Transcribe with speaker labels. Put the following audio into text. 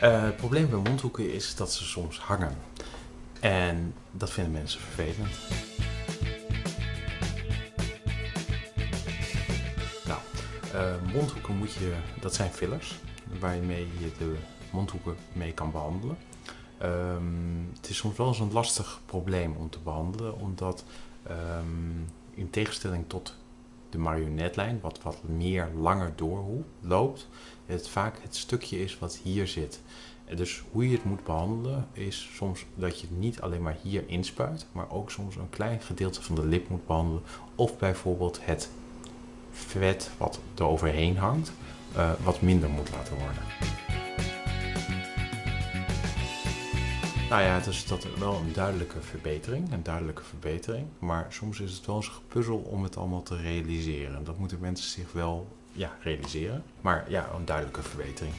Speaker 1: Eh, het probleem bij mondhoeken is dat ze soms hangen. En dat vinden mensen vervelend. Nou, eh, mondhoeken moet je, dat zijn fillers waarmee je de mondhoeken mee kan behandelen. Ehm, het is soms wel eens een lastig probleem om te behandelen, omdat ehm, in tegenstelling tot de marionetlijn, wat wat meer langer doorloopt, het vaak het stukje is wat hier zit. Dus hoe je het moet behandelen is soms dat je het niet alleen maar hier inspuit, maar ook soms een klein gedeelte van de lip moet behandelen. Of bijvoorbeeld het vet wat er overheen hangt, uh, wat minder moet laten worden. Nou ja, het is dat wel een duidelijke verbetering, een duidelijke verbetering. Maar soms is het wel eens gepuzzel om het allemaal te realiseren. Dat moeten mensen zich wel ja, realiseren. Maar ja, een duidelijke verbetering.